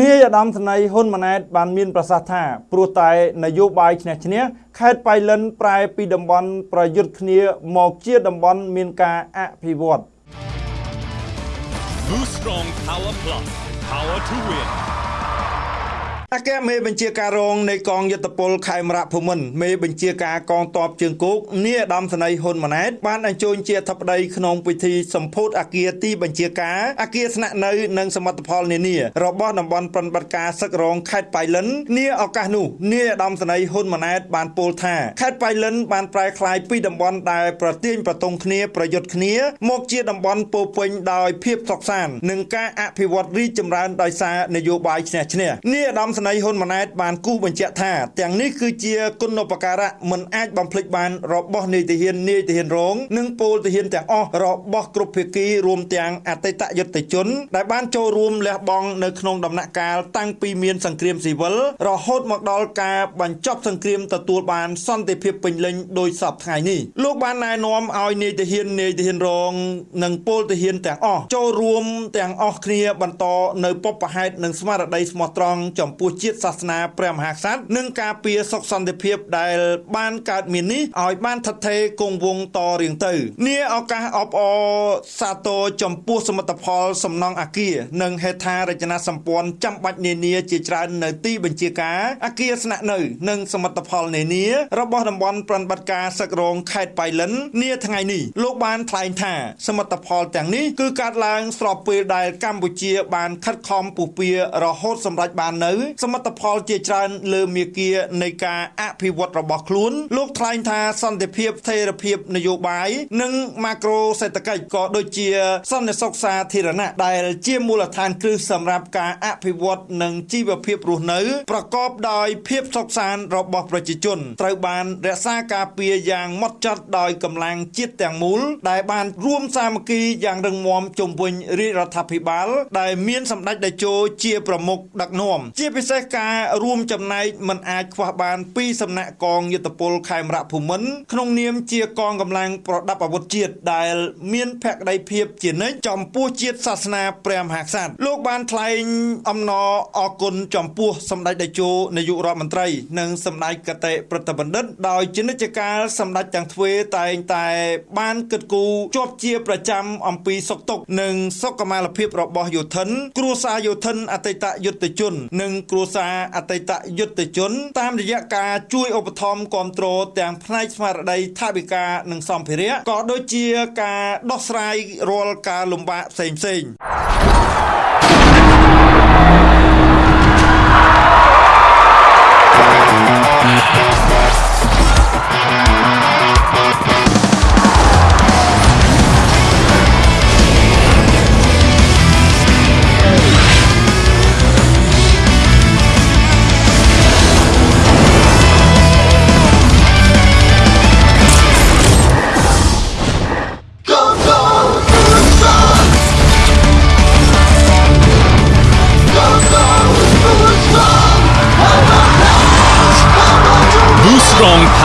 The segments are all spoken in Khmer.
នាយឧត្តមសេនីយ៍ហ៊ុនម៉ាណែតបានមានប្រសាសន៍ថាព្រោះតែនយោបាយឈ្នះឈ្នះខេត្តបៃលិនប្រែពីតំបន់ប្រយុទ្ធគ្នាមកជាតំបន់មានការអភិវឌ្ឍ Boost Strong Power Plus Power to Win អគ្គមេបញ្ជាការរងនៃកងយុទ្ធពលខេមរៈភូមិន្ទមេបញ្ជាការកងទ័ពជើងគោកនាយឧត្តមសេនីយ៍ហ៊ុនម៉ាណែតបានអញ្ជើញជាអធិបតីក្នុងពិធីសម្ពោធអគារទីបញ្ជាការអគារស្នាក់នៅនិងសមិទ្ធផលនានារបស់តំបន់ប្រតិបត្តិការសឹករងខេត្តបៃលិននាឱកាសនោះនាយឧត្តមសេនីយ៍ហ៊ុនម៉ាណែតបានពោលថាខេត្តបៃលិនបានប្រែក្លាយពីតំបន់ដែលប្រទាញប្រទង់គ្នាប្រយុទ្ធគ្នា មកជាតំបន់ពោពេញដោយភាពសុខសាន្តនិងការអភិវឌ្ឍរីកចម្រើនដោយសារនយោបាយឈ្នះឈ្នះនាយឧត្តមសេនីយ៍ហ៊ុនម៉ាណែតបានគូសបញ្ជាក់ថាទាំងនេះគឺជាគុណូបការៈមិនអាចបំភ្លេចបានរបស់នាយទាហាននាយទាហានរង និងពលទាហានទាំងអស់របស់គ្រប់ភាគីរួមទាំងអតីតយុទ្ធជន ដែលបានចូលរួមលះបង់នៅក្នុងដំណាក់កាលតាំងពីមានសង្គ្រាមស៊ីវិលរហូតមកដល់ការបញ្ចប់សង្គ្រាមទទួលបានសន្តិភាពពេញលេញដោយសពថ្ងៃនេះលោកបានណែនាំឲ្យនាយទាហាននាយទាហានរង និងពលទាហានទាំងអស់ចូលរួមទាំងអស់គ្នាបន្តនៅពុបហេតុនិងស្មារតីស្មោះត្រង់ចំពោះជាតិសាសនាព្រះមហាក្សត្រនិងការពារសុខសន្តិភាពដែលបានកើតមាននេះឲ្យបានថិតថេរគង់វង្សតរៀងទៅនាឱកាសអបអរសាទរចំពោះសមិទ្ធផលសំណង់អគារនិងហេដ្ឋារចនាសម្ព័ន្ធចាំបាច់នានាជាច្រើននៅទីបញ្ជាការអគារស្នាក់នៅនិងសមិទ្ធផលនានារបស់តំបន់ប្រតិបត្តិការសឹករងខេត្តបៃលិននាថ្ងៃនេះលោកបានថ្លែងថាសមិទ្ធផលទាំងនេះគឺកើតឡើងស្របពេលដែលកម្ពុជាបានខិតខំពុះពៀរហូតសម្រេចបាននៅសមិទ្ធផលជាច្រើនលើមាគានៃការអភិវឌ្ឍរបស់ខ្លួន លោកថ្លែងថាសន្តិភាពស្ថិរភាពនយោបាយនិងម៉ាក្រូសេដ្ឋកិច្ចក៏ដូចជា សន្តិសុខសាធារណៈដែលជាមូលដ្ឋានគ្រឹះសម្រាប់ការអភិវឌ្ឍនិងជីវភាពរស់នៅ ប្រកបដោយភាពសុខសាន្តរបស់ប្រជាជនត្រូវបានរក្សាការពារយ៉ាងម៉ត់ចត់ដោយកម្លាំងជាតិទាំងមូល ដែលបានរួមសាមគ្គីយ៉ាងរឹងមាំជុំវិញរាជរដ្ឋាភិបាល ដែលមានសម្ដេចតេជោជាប្រមុខដឹកនាំជាពិសេសការរួមចំណែកមិនអាចខ្វះបានពីសំណាក់កងយុទ្ធពលខេមរៈភូមិន្ទក្នុងនាមជាកងកម្លាំងប្រដាប់អាវុធជាតិដែលមានភក្តីភាពជានិច្ចចំពោះជាតិសាសនាព្រះមហាក្សត្រលោកបានថ្លែងអំណរអគុណចំពោះសម្ដេចតេជោនាយករដ្ឋមន្ត្រី និងសម្ដេចកតេប្រតិបណ្ឌិតដោយជានិច្ចកាលសម្ដេចទាំងទ្វេតែងតែ បានគិតគូរជាប់ជាប្រចាំអំពីសុខទុក្ខនិងសុខុមាលភាពរបស់យោធិនគ្រួសារយោធិនអតីតយុទ្ធជន និងគ្រួសារអតីតយុទ្ធជន តាមរយៈការជួយឧបត្ថម្ភគ្រប់គ្រងទាំងផ្នែកស្មារតីថវិកានិងសម្ភារៈក៏ដូចជាការដោះស្រាយរាល់ការលំបាកផ្សេងៗ Boost Strong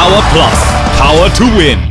Power Plus. Power to Win